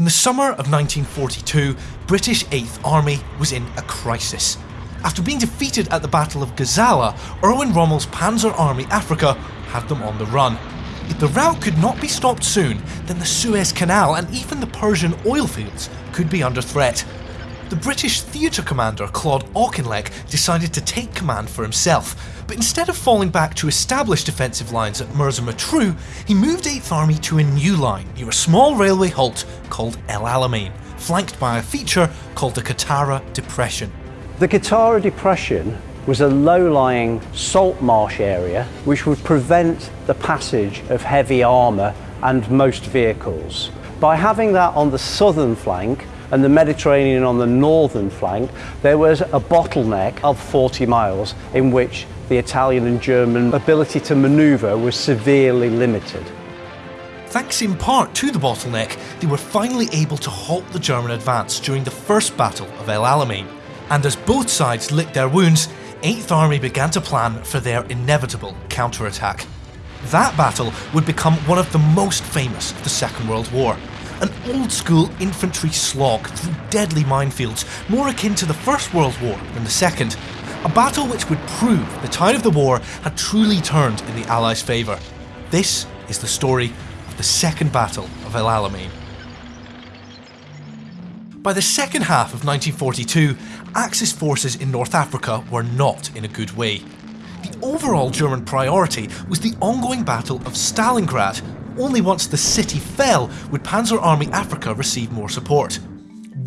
In the summer of 1942, British 8th Army was in a crisis. After being defeated at the Battle of Gazala, Erwin Rommel's Panzer Army Africa had them on the run. If the rout could not be stopped soon, then the Suez Canal and even the Persian oil fields could be under threat. The British theatre commander Claude Auchinleck decided to take command for himself, but instead of falling back to established defensive lines at Mersa Matruh, he moved 8th Army to a new line near a small railway halt called El Alamein, flanked by a feature called the Qattara Depression. The Qattara Depression was a low-lying salt marsh area which would prevent the passage of heavy armour and most vehicles. By having that on the southern flank, and the Mediterranean on the northern flank, there was a bottleneck of 40 miles in which the Italian and German ability to manoeuvre was severely limited. Thanks in part to the bottleneck, they were finally able to halt the German advance during the First Battle of El Alamein. And as both sides licked their wounds, 8th Army began to plan for their inevitable counterattack. That battle would become one of the most famous of the Second World War, an old school infantry slog through deadly minefields, more akin to the First World War than the Second. A battle which would prove the tide of the war had truly turned in the Allies' favour. This is the story of the Second Battle of El Alamein. By the second half of 1942, Axis forces in North Africa were not in a good way. The overall German priority was the ongoing Battle of Stalingrad, only once the city fell would Panzer Army Africa receive more support.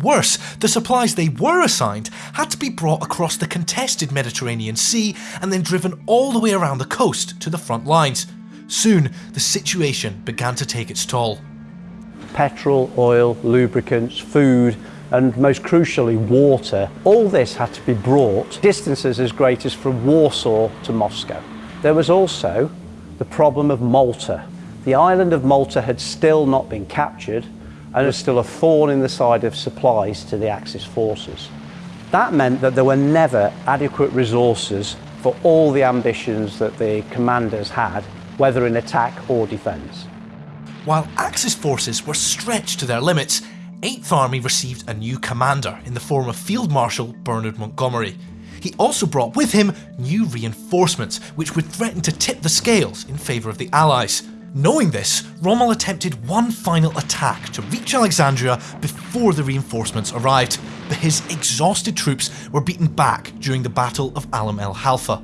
Worse, the supplies they were assigned had to be brought across the contested Mediterranean Sea and then driven all the way around the coast to the front lines. Soon, the situation began to take its toll. Petrol, oil, lubricants, food, and most crucially water, all this had to be brought distances as great as from Warsaw to Moscow. There was also the problem of Malta, the island of Malta had still not been captured and was still a thorn in the side of supplies to the Axis forces. That meant that there were never adequate resources for all the ambitions that the commanders had, whether in attack or defence. While Axis forces were stretched to their limits, 8th Army received a new commander in the form of Field Marshal Bernard Montgomery. He also brought with him new reinforcements, which would threaten to tip the scales in favour of the Allies. Knowing this, Rommel attempted one final attack to reach Alexandria before the reinforcements arrived, but his exhausted troops were beaten back during the Battle of Alam el Halfa.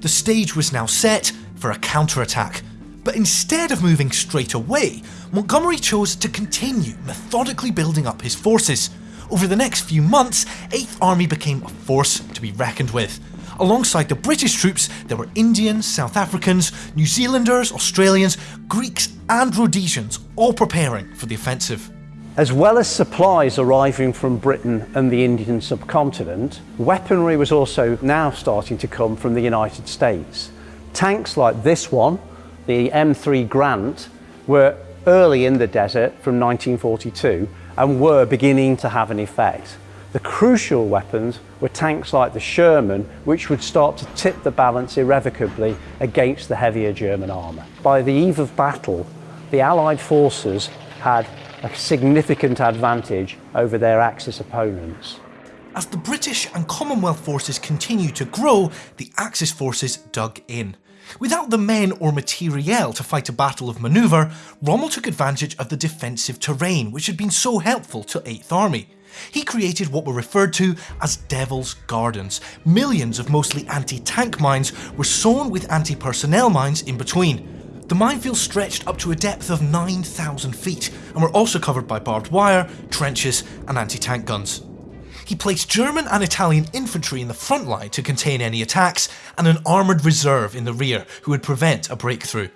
The stage was now set for a counterattack, but instead of moving straight away, Montgomery chose to continue methodically building up his forces. Over the next few months, 8th Army became a force to be reckoned with, Alongside the British troops, there were Indians, South Africans, New Zealanders, Australians, Greeks, and Rhodesians, all preparing for the offensive. As well as supplies arriving from Britain and the Indian subcontinent, weaponry was also now starting to come from the United States. Tanks like this one, the M3 Grant, were early in the desert from 1942 and were beginning to have an effect. The crucial weapons were tanks like the Sherman, which would start to tip the balance irrevocably against the heavier German armour. By the eve of battle, the Allied forces had a significant advantage over their Axis opponents. As the British and Commonwealth forces continued to grow, the Axis forces dug in. Without the men or materiel to fight a battle of manoeuvre, Rommel took advantage of the defensive terrain which had been so helpful to 8th Army. He created what were referred to as Devil's Gardens. Millions of mostly anti-tank mines were sown with anti-personnel mines in between. The minefields stretched up to a depth of 9,000 feet and were also covered by barbed wire, trenches and anti-tank guns. He placed German and Italian infantry in the front line to contain any attacks and an armoured reserve in the rear who would prevent a breakthrough.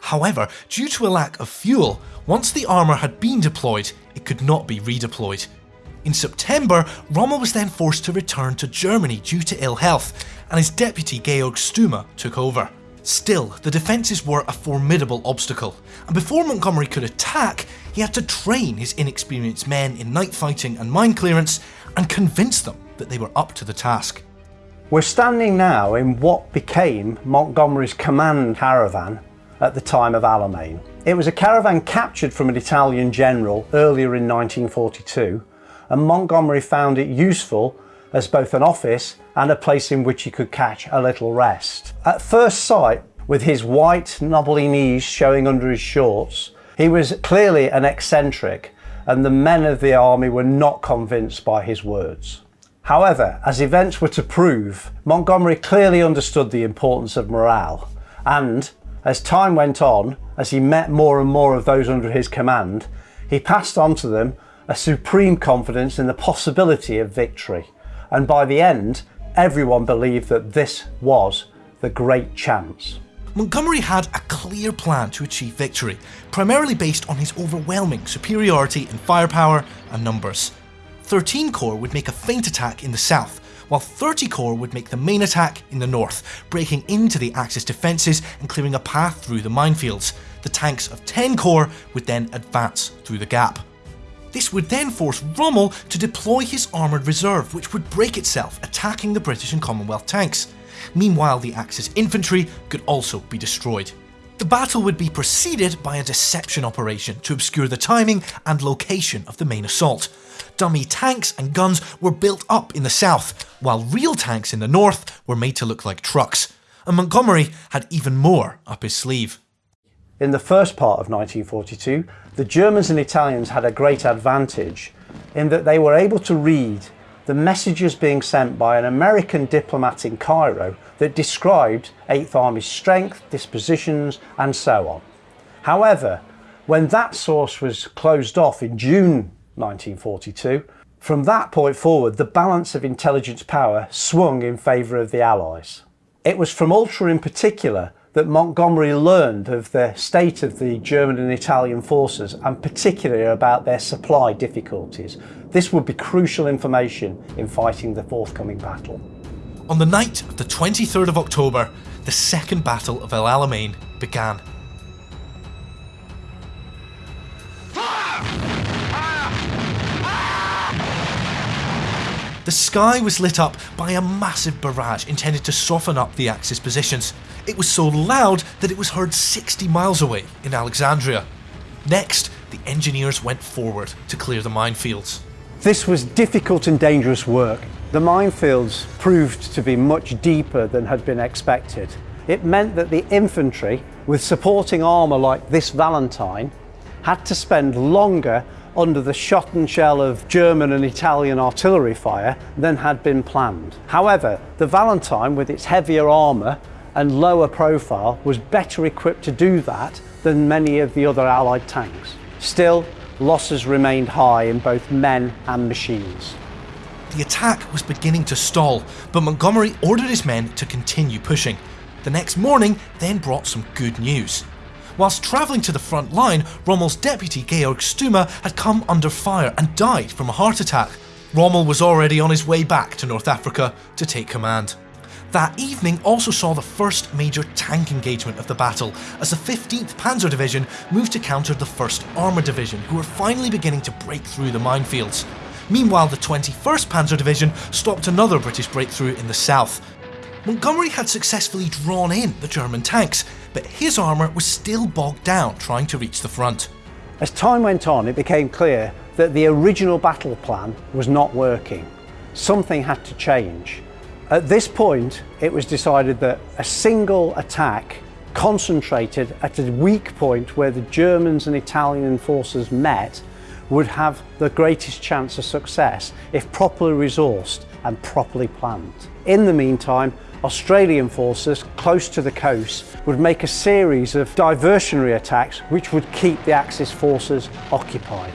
However, due to a lack of fuel, once the armour had been deployed, it could not be redeployed. In September, Rommel was then forced to return to Germany due to ill health, and his deputy Georg Stumme took over. Still, the defences were a formidable obstacle, and before Montgomery could attack, he had to train his inexperienced men in night fighting and mine clearance and convince them that they were up to the task. We're standing now in what became Montgomery's command caravan at the time of Alamein. It was a caravan captured from an Italian general earlier in 1942 and Montgomery found it useful as both an office and a place in which he could catch a little rest. At first sight, with his white knobbly knees showing under his shorts, he was clearly an eccentric and the men of the army were not convinced by his words. However, as events were to prove, Montgomery clearly understood the importance of morale and, as time went on, as he met more and more of those under his command, he passed on to them a supreme confidence in the possibility of victory. And by the end, everyone believed that this was the great chance. Montgomery had a clear plan to achieve victory, primarily based on his overwhelming superiority in firepower and numbers. 13 Corps would make a feint attack in the south, while 30 Corps would make the main attack in the north, breaking into the Axis defences and clearing a path through the minefields. The tanks of 10 Corps would then advance through the gap. This would then force Rommel to deploy his armoured reserve, which would break itself, attacking the British and Commonwealth tanks. Meanwhile, the Axis infantry could also be destroyed. The battle would be preceded by a deception operation to obscure the timing and location of the main assault. Dummy tanks and guns were built up in the south, while real tanks in the north were made to look like trucks. And Montgomery had even more up his sleeve. In the first part of 1942, the Germans and Italians had a great advantage in that they were able to read the messages being sent by an American diplomat in Cairo that described 8th Army's strength, dispositions and so on. However, when that source was closed off in June 1942, from that point forward the balance of intelligence power swung in favour of the Allies. It was from Ultra in particular that Montgomery learned of the state of the German and Italian forces and particularly about their supply difficulties. This would be crucial information in fighting the forthcoming battle. On the night of the 23rd of October, the Second Battle of El Alamein began. The sky was lit up by a massive barrage intended to soften up the Axis positions. It was so loud that it was heard 60 miles away in Alexandria. Next, the engineers went forward to clear the minefields. This was difficult and dangerous work. The minefields proved to be much deeper than had been expected. It meant that the infantry, with supporting armour like this Valentine, had to spend longer under the shot and shell of German and Italian artillery fire than had been planned. However, the Valentine, with its heavier armour and lower profile, was better equipped to do that than many of the other Allied tanks. Still, losses remained high in both men and machines. The attack was beginning to stall, but Montgomery ordered his men to continue pushing. The next morning then brought some good news. Whilst travelling to the front line, Rommel's deputy Georg Stumme had come under fire and died from a heart attack. Rommel was already on his way back to North Africa to take command. That evening also saw the first major tank engagement of the battle as the 15th Panzer Division moved to counter the 1st Armoured Division who were finally beginning to break through the minefields. Meanwhile the 21st Panzer Division stopped another British breakthrough in the south. Montgomery had successfully drawn in the German tanks but his armour was still bogged down trying to reach the front. As time went on, it became clear that the original battle plan was not working. Something had to change. At this point, it was decided that a single attack concentrated at a weak point where the Germans and Italian forces met would have the greatest chance of success if properly resourced and properly planned. In the meantime, Australian forces close to the coast would make a series of diversionary attacks which would keep the Axis forces occupied.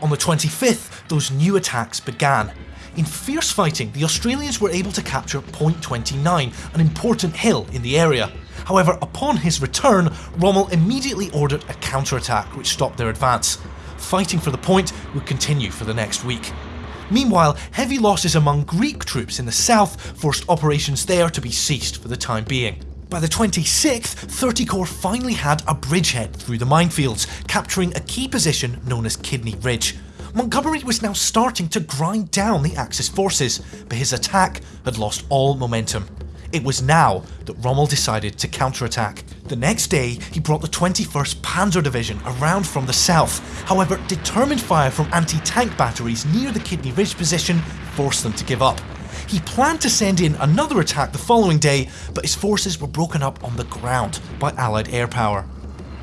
On the 25th, those new attacks began. In fierce fighting, the Australians were able to capture Point 29, an important hill in the area. However, upon his return, Rommel immediately ordered a counterattack which stopped their advance. Fighting for the point would continue for the next week. Meanwhile, heavy losses among Greek troops in the south forced operations there to be ceased for the time being. By the 26th, 30 Corps finally had a bridgehead through the minefields, capturing a key position known as Kidney Ridge. Montgomery was now starting to grind down the Axis forces, but his attack had lost all momentum. It was now that Rommel decided to counterattack. The next day, he brought the 21st Panzer Division around from the south. However, determined fire from anti-tank batteries near the Kidney Ridge position forced them to give up. He planned to send in another attack the following day, but his forces were broken up on the ground by Allied air power.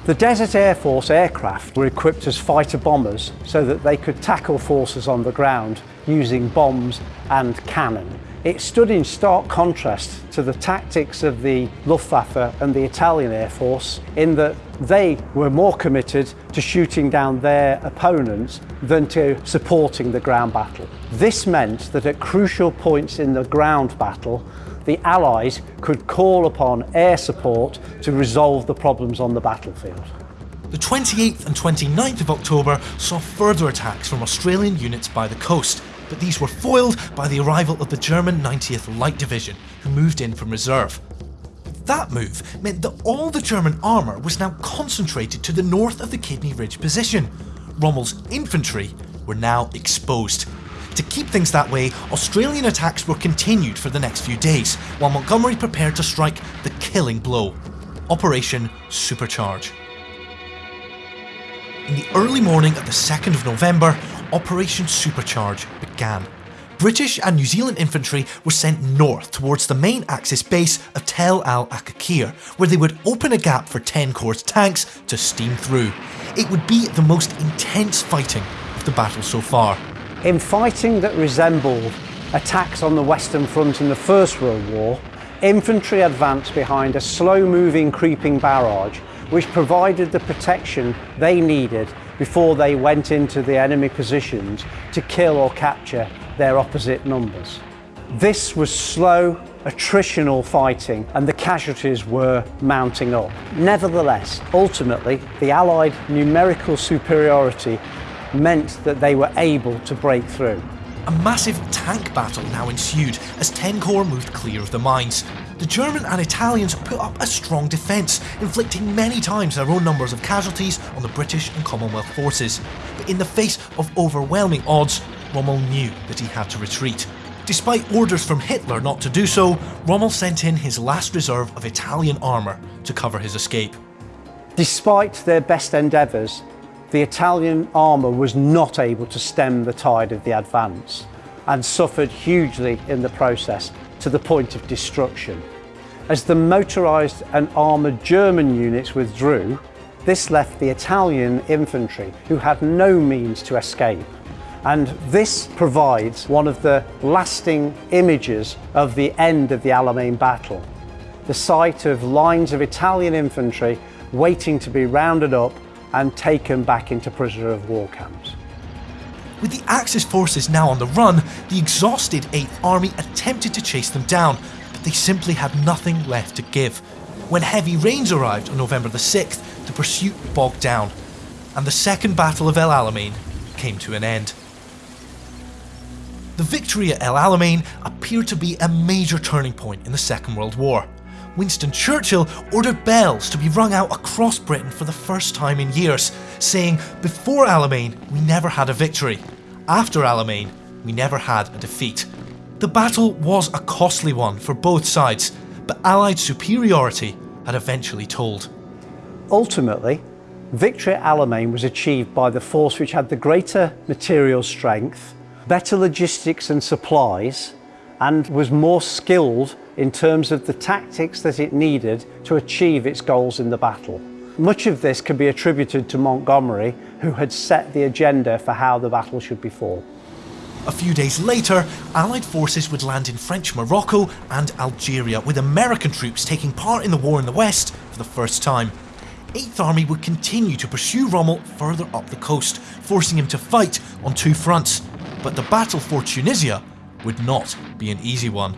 The Desert Air Force aircraft were equipped as fighter bombers so that they could tackle forces on the ground using bombs and cannon. It stood in stark contrast to the tactics of the Luftwaffe and the Italian Air Force in that they were more committed to shooting down their opponents than to supporting the ground battle. This meant that at crucial points in the ground battle, the Allies could call upon air support to resolve the problems on the battlefield. The 28th and 29th of October saw further attacks from Australian units by the coast, but these were foiled by the arrival of the German 90th Light Division, who moved in from reserve. That move meant that all the German armour was now concentrated to the north of the Kidney Ridge position. Rommel's infantry were now exposed. To keep things that way, Australian attacks were continued for the next few days, while Montgomery prepared to strike the killing blow Operation Supercharge. In the early morning of the 2nd of November, Operation Supercharge began. British and New Zealand infantry were sent north towards the main Axis base of Tel el Aqqaqir, where they would open a gap for 10 Corps tanks to steam through. It would be the most intense fighting of the battle so far. In fighting that resembled attacks on the Western Front in the First World War, infantry advanced behind a slow-moving creeping barrage which provided the protection they needed before they went into the enemy positions to kill or capture their opposite numbers. This was slow, attritional fighting and the casualties were mounting up. Nevertheless, ultimately, the Allied numerical superiority meant that they were able to break through. A massive tank battle now ensued as 10 Corps moved clear of the mines. The German and Italians put up a strong defence, inflicting many times their own numbers of casualties on the British and Commonwealth forces. But in the face of overwhelming odds, Rommel knew that he had to retreat. Despite orders from Hitler not to do so, Rommel sent in his last reserve of Italian armour to cover his escape. Despite their best endeavours, the Italian armour was not able to stem the tide of the advance and suffered hugely in the process to the point of destruction. As the motorised and armoured German units withdrew, this left the Italian infantry who had no means to escape. And this provides one of the lasting images of the end of the Alamein battle. The sight of lines of Italian infantry waiting to be rounded up and taken back into prisoner of war camps. With the Axis forces now on the run, the exhausted 8th Army attempted to chase them down, but they simply had nothing left to give. When heavy rains arrived on November the 6th, the pursuit bogged down, and the Second Battle of El Alamein came to an end. The victory at El Alamein appeared to be a major turning point in the Second World War. Winston Churchill ordered bells to be rung out across Britain for the first time in years, saying, Before Alamein, we never had a victory. After Alamein, we never had a defeat. The battle was a costly one for both sides, but Allied superiority had eventually told. Ultimately, victory at Alamein was achieved by the force which had the greater material strength, better logistics and supplies, and was more skilled in terms of the tactics that it needed to achieve its goals in the battle. Much of this can be attributed to Montgomery, who had set the agenda for how the battle should be fought. A few days later, Allied forces would land in French Morocco and Algeria, with American troops taking part in the war in the west for the first time. 8th Army would continue to pursue Rommel further up the coast, forcing him to fight on two fronts. But the battle for Tunisia would not be an easy one.